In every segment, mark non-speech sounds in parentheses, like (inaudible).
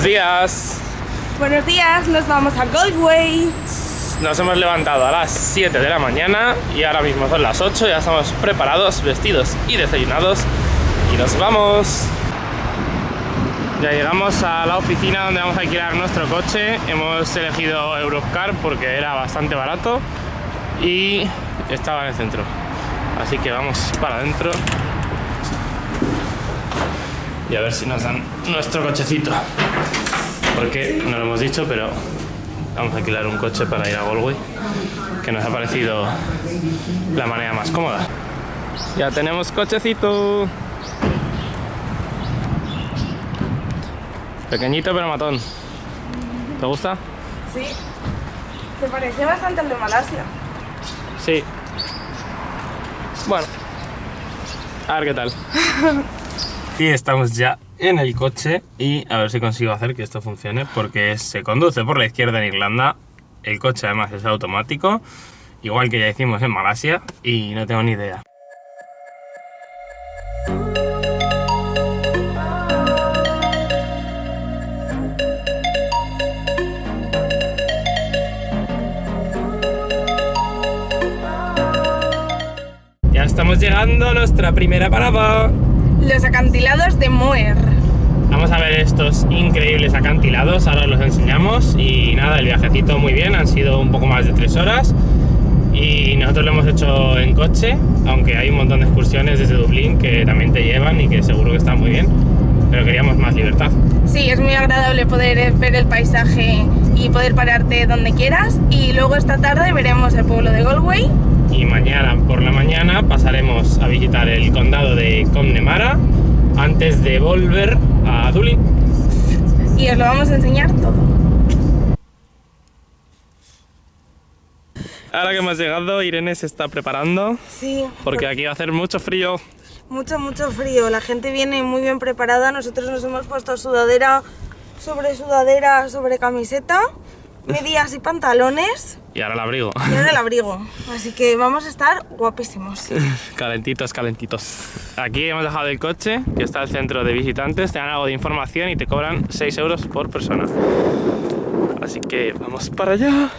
Buenos días. Buenos días, nos vamos a Goldway. Nos hemos levantado a las 7 de la mañana y ahora mismo son las 8, ya estamos preparados, vestidos y desayunados y nos vamos. Ya llegamos a la oficina donde vamos a alquilar nuestro coche. Hemos elegido Eurocar porque era bastante barato y estaba en el centro. Así que vamos para adentro y a ver si nos dan nuestro cochecito. Porque no lo hemos dicho, pero vamos a alquilar un coche para ir a Galway, que nos ha parecido la manera más cómoda. Ya tenemos cochecito. Pequeñito pero matón. ¿Te gusta? Sí. Se parece bastante al de Malasia. Sí. Bueno. A ver qué tal. y estamos ya en el coche y a ver si consigo hacer que esto funcione porque se conduce por la izquierda en Irlanda. El coche además es automático, igual que ya hicimos en Malasia y no tengo ni idea. Ya estamos llegando a nuestra primera parada. Los acantilados de Moer. Vamos a ver estos increíbles acantilados, ahora los enseñamos y nada, el viajecito muy bien, han sido un poco más de tres horas y nosotros lo hemos hecho en coche, aunque hay un montón de excursiones desde Dublín que también te llevan y que seguro que están muy bien, pero queríamos más libertad. Sí, es muy agradable poder ver el paisaje y poder pararte donde quieras y luego esta tarde veremos el pueblo de Galway y mañana por la mañana pasaremos a visitar el condado de Connemara antes de volver a Dublín. Y os lo vamos a enseñar todo. Ahora que hemos llegado, Irene se está preparando. Sí. Porque aquí va a hacer mucho frío. Mucho, mucho frío. La gente viene muy bien preparada. Nosotros nos hemos puesto sudadera sobre sudadera sobre camiseta, medias y pantalones. Y ahora el abrigo. Y ahora el (laughs) abrigo. Así que vamos a estar guapísimos. (laughs) calentitos, calentitos. Aquí hemos dejado el coche, que está el centro de visitantes. Te dan algo de información y te cobran 6 euros por persona. Así que vamos para allá.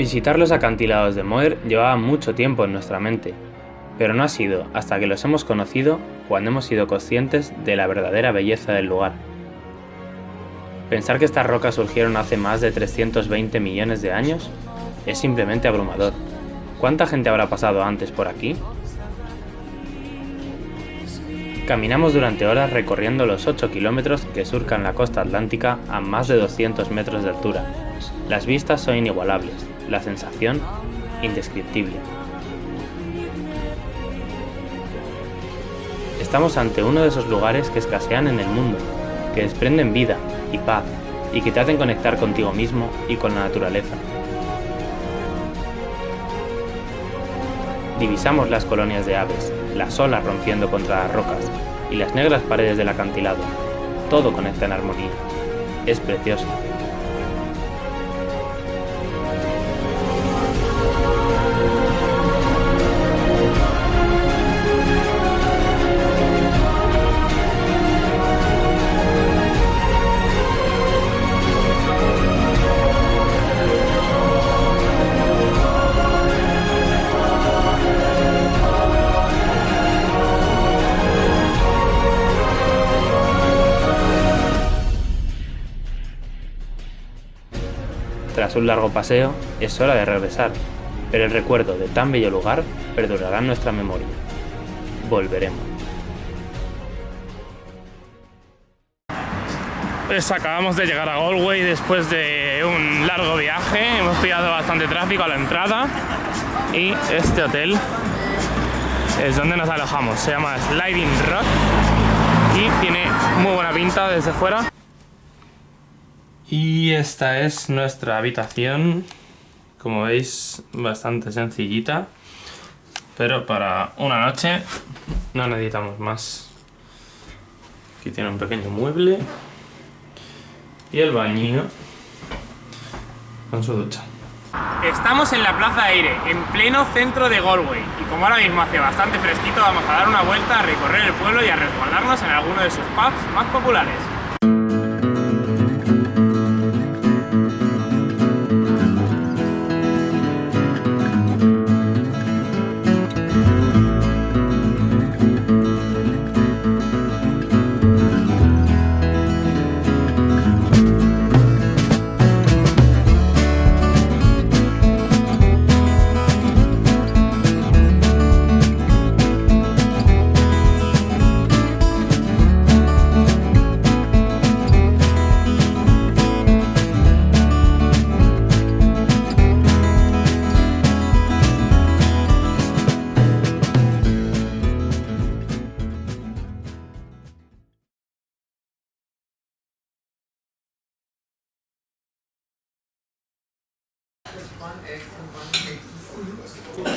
Visitar los acantilados de Moer llevaba mucho tiempo en nuestra mente, pero no ha sido hasta que los hemos conocido cuando hemos sido conscientes de la verdadera belleza del lugar. Pensar que estas rocas surgieron hace más de 320 millones de años es simplemente abrumador. ¿Cuánta gente habrá pasado antes por aquí? Caminamos durante horas recorriendo los 8 kilómetros que surcan la costa atlántica a más de 200 metros de altura. Las vistas son inigualables, la sensación indescriptible. Estamos ante uno de esos lugares que escasean en el mundo, que desprenden vida y paz y que te hacen conectar contigo mismo y con la naturaleza. Divisamos las colonias de aves, las olas rompiendo contra las rocas y las negras paredes del acantilado. Todo conecta en armonía. Es precioso. Tras un largo paseo, es hora de regresar, pero el recuerdo de tan bello lugar perdurará en nuestra memoria. Volveremos. Pues acabamos de llegar a Galway después de un largo viaje, hemos pillado bastante tráfico a la entrada y este hotel es donde nos alojamos, se llama Sliding Rock y tiene muy buena pinta desde fuera. Y esta es nuestra habitación, como veis bastante sencillita, pero para una noche no necesitamos más. Aquí tiene un pequeño mueble y el baño con su ducha. Estamos en la Plaza Aire, en pleno centro de Galway y como ahora mismo hace bastante fresquito vamos a dar una vuelta, a recorrer el pueblo y a resguardarnos en alguno de sus pubs más populares.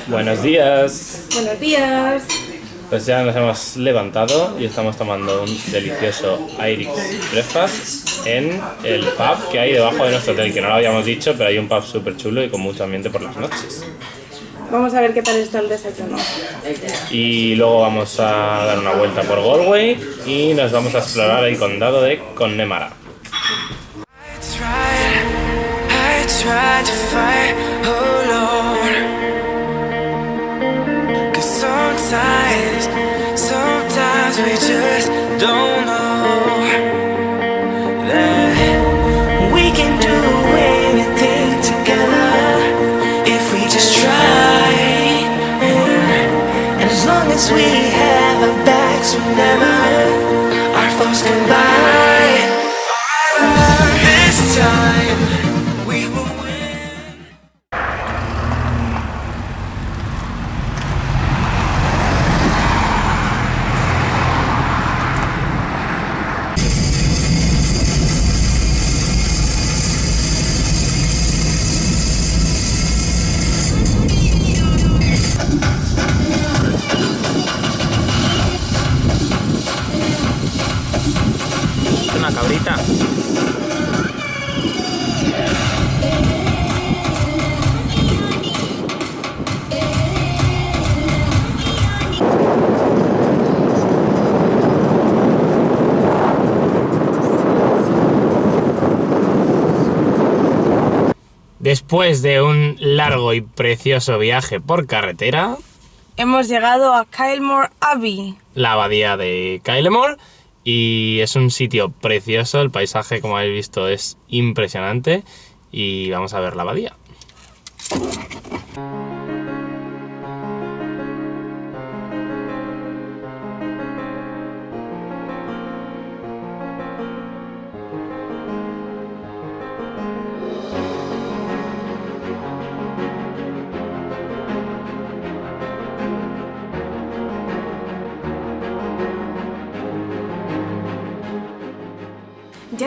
Buenos días. Buenos días. Pues ya nos hemos levantado y estamos tomando un delicioso Irish breakfast en el pub que hay debajo de nuestro hotel, que no lo habíamos dicho, pero hay un pub súper chulo y con mucho ambiente por las noches. Vamos a ver qué tal está el desayuno. Y luego vamos a dar una vuelta por Galway y nos vamos a explorar el condado de Connemara. Tried to fight alone. Cause sometimes, sometimes we just don't know that we can do anything together if we just try. And as long as we have our backs, whenever Después de un largo y precioso viaje por carretera, Hemos llegado a Kylemore Abbey. la abadía de Kylemore y es un sitio precioso, el paisaje como habéis visto es impresionante y vamos a ver la abadía.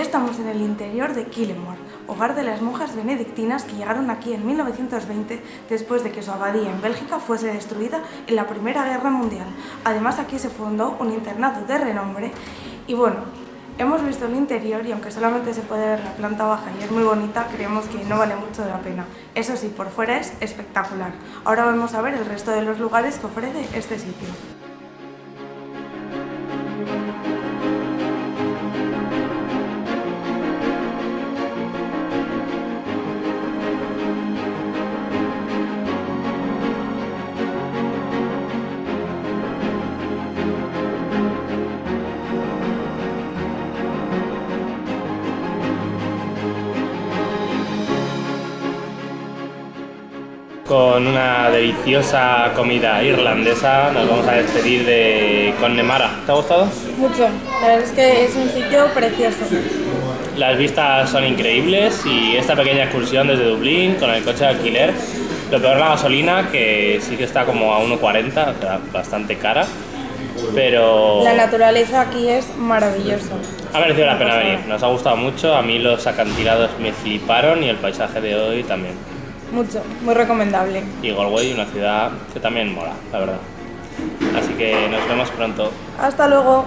Estamos en el interior de Killemore, hogar de las monjas benedictinas que llegaron aquí en 1920 después de que su abadía en Bélgica fuese destruida en la Primera Guerra Mundial. Además aquí se fundó un internado de renombre y bueno, hemos visto el interior y aunque solamente se puede ver la planta baja y es muy bonita, creemos que no vale mucho la pena. Eso sí, por fuera es espectacular. Ahora vamos a ver el resto de los lugares que ofrece este sitio. Con una deliciosa comida irlandesa nos vamos a despedir de Connemara. ¿Te ha gustado? Mucho, la verdad es que es un sitio precioso. Las vistas son increíbles y esta pequeña excursión desde Dublín con el coche de alquiler. Lo peor la gasolina, que sí que está como a 1,40, o sea, bastante cara. Pero La naturaleza aquí es maravillosa. ha merecido la pena venir. Nos ha gustado mucho. A mí los acantilados me fliparon y el paisaje de hoy también. Mucho, muy recomendable. Y Galway, una ciudad que también mola, la verdad. Así que nos vemos pronto. Hasta luego.